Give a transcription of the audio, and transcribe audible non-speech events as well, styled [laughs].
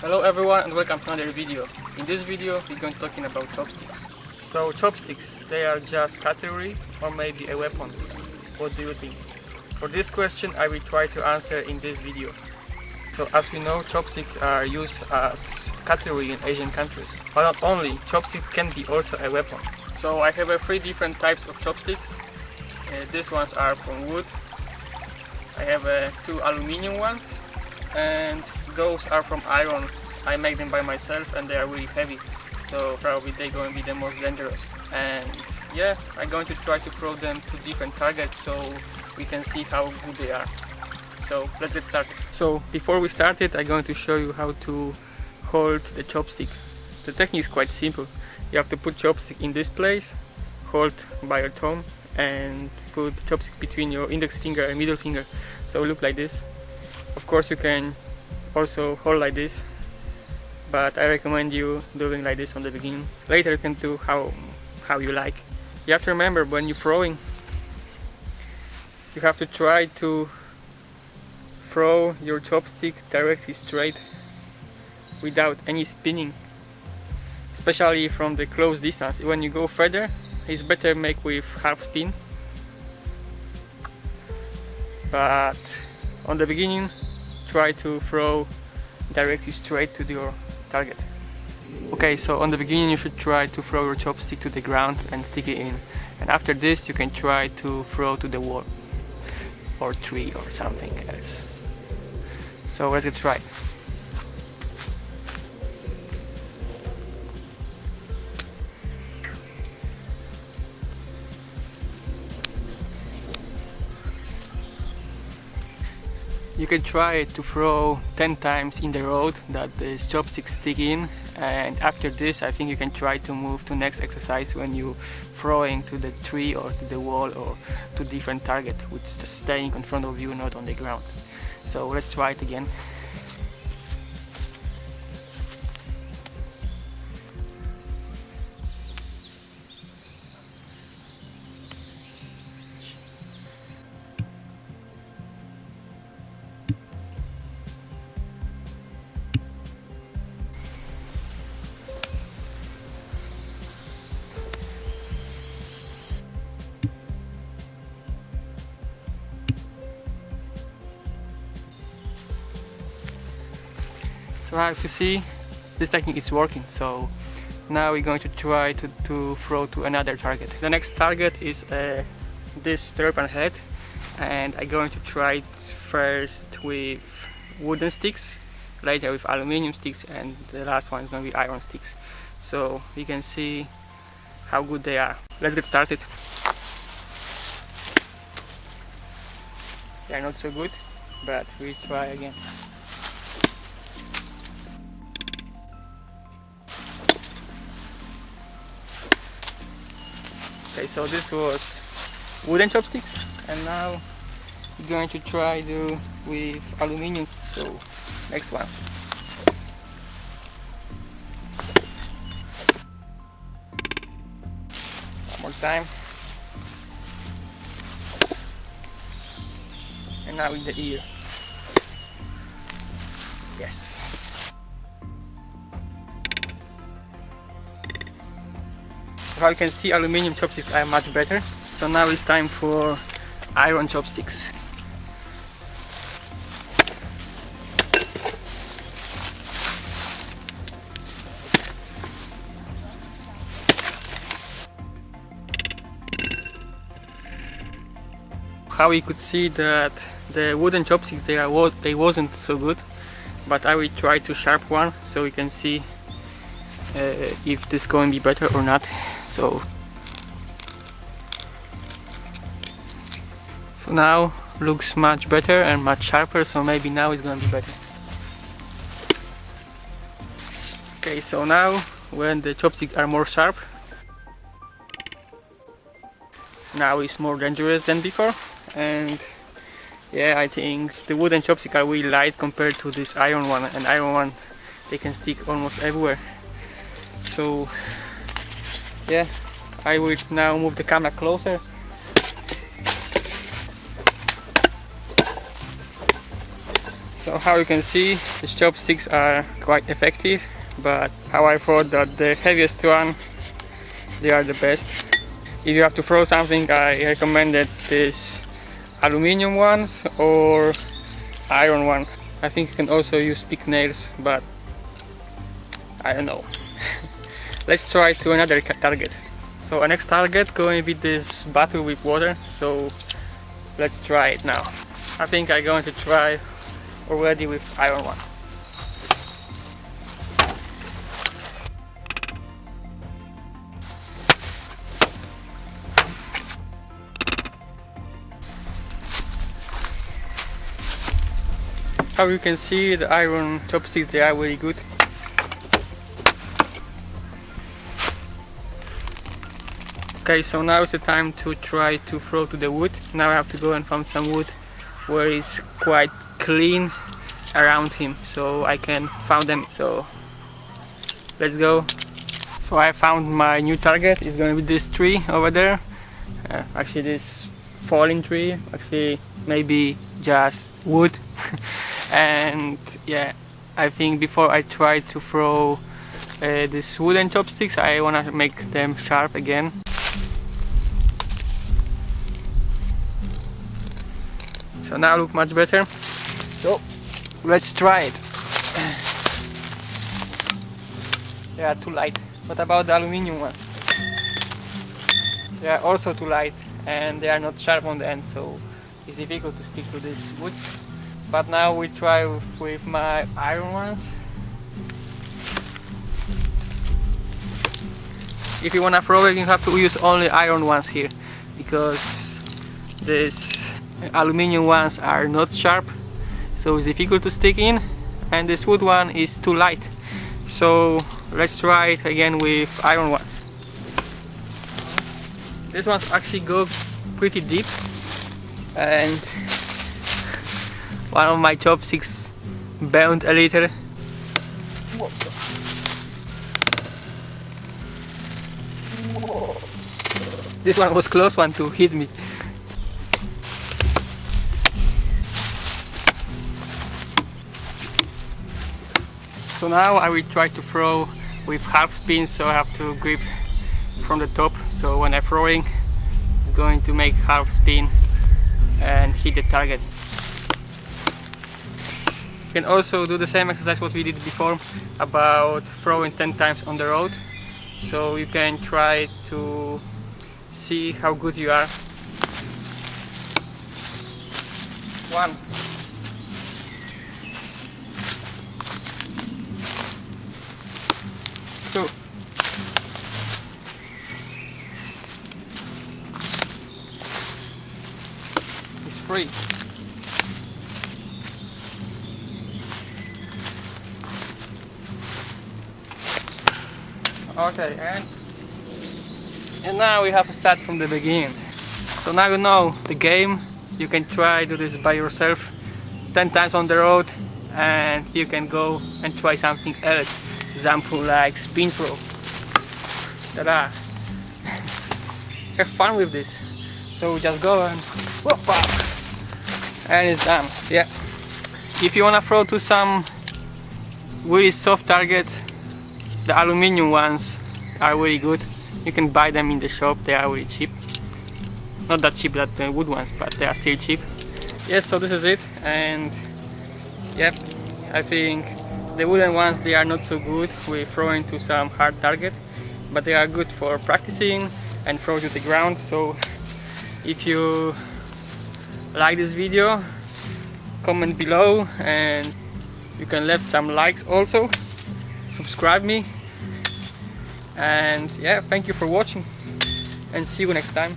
Hello everyone and welcome to another video. In this video we're going to talking about chopsticks. So chopsticks, they are just cutlery or maybe a weapon. What do you think? For this question I will try to answer in this video. So as we know chopsticks are used as cutlery in Asian countries. But not only, chopsticks can be also a weapon. So I have three different types of chopsticks. Uh, these ones are from wood. I have uh, two aluminium ones and those are from iron. I make them by myself and they are really heavy. So probably they're going to be the most dangerous. And yeah, I'm going to try to throw them to different targets so we can see how good they are. So let's get started. So before we start it, I'm going to show you how to hold the chopstick. The technique is quite simple. You have to put chopstick in this place, hold by your thumb and put chopstick between your index finger and middle finger. So look like this. Of course you can also hold like this but I recommend you doing like this on the beginning. Later you can do how, how you like. You have to remember when you're throwing you have to try to throw your chopstick directly straight without any spinning especially from the close distance when you go further it's better make with half spin but on the beginning try to throw directly straight to your target. Okay so on the beginning you should try to throw your chopstick to the ground and stick it in. And after this you can try to throw to the wall or tree or something else. So let's get started. You can try to throw 10 times in the road that the chopsticks stick in and after this I think you can try to move to next exercise when you throwing to the tree or to the wall or to different target which is staying in front of you not on the ground. So let's try it again. So as you see, this technique is working. So now we're going to try to, to throw to another target. The next target is uh, this turban head and I'm going to try it first with wooden sticks, later with aluminium sticks and the last one is going to be iron sticks. So you can see how good they are. Let's get started. They are not so good, but we try again. Okay so this was wooden chopsticks and now we're going to try do with aluminium so next one. One more time. And now in the ear. Yes how you can see aluminium chopsticks are much better. So now it's time for iron chopsticks. How you could see that the wooden chopsticks they, are, they wasn't so good but I will try to sharp one so we can see uh, if this going to be better or not so so now looks much better and much sharper so maybe now it's gonna be better. Okay so now when the chopsticks are more sharp now it's more dangerous than before. And yeah I think the wooden chopsticks are really light compared to this iron one and iron one they can stick almost everywhere. So yeah I will now move the camera closer so how you can see, the chopsticks are quite effective, but how I thought that the heaviest one, they are the best. If you have to throw something, I recommended this aluminium ones or iron one. I think you can also use big nails, but I don't know. Let's try to another target. So our next target going with this bottle with water, so let's try it now. I think I'm going to try already with iron one. How you can see the iron chopsticks they are very good. Okay, so now is the time to try to throw to the wood. Now I have to go and find some wood where it's quite clean around him so I can find them. So let's go. So I found my new target. It's gonna be this tree over there. Uh, actually this falling tree. Actually maybe just wood. [laughs] and yeah, I think before I try to throw uh, these wooden chopsticks I wanna make them sharp again. So now look much better. So let's try it. They are too light. What about the aluminium one? They are also too light and they are not sharp on the end so it's difficult to stick to this wood. But now we try with, with my iron ones. If you wanna throw it you have to use only iron ones here because this aluminium ones are not sharp so it's difficult to stick in and this wood one is too light. So let's try it again with iron ones. This ones actually go pretty deep and one of my chopsticks bent a little. This one was close one to hit me So now I will try to throw with half spin so I have to grip from the top so when I'm throwing it's going to make half spin and hit the target. You can also do the same exercise what we did before about throwing 10 times on the road so you can try to see how good you are. One, two. It's free. Okay, and and now we have to start from the beginning. So now you know the game. You can try do this by yourself 10 times on the road and you can go and try something else example like spin throw. Ta-da! [laughs] Have fun with this. So just go and whoop up, and it's done. Yeah. If you wanna throw to some really soft target, the aluminium ones are really good. You can buy them in the shop. They are really cheap. Not that cheap that the wood ones, but they are still cheap. Yes, so this is it, and yep, I think the wooden ones, they are not so good with throwing to some hard target, but they are good for practicing and throw to the ground. So if you like this video, comment below and you can leave some likes also. Subscribe me. And yeah, thank you for watching and see you next time.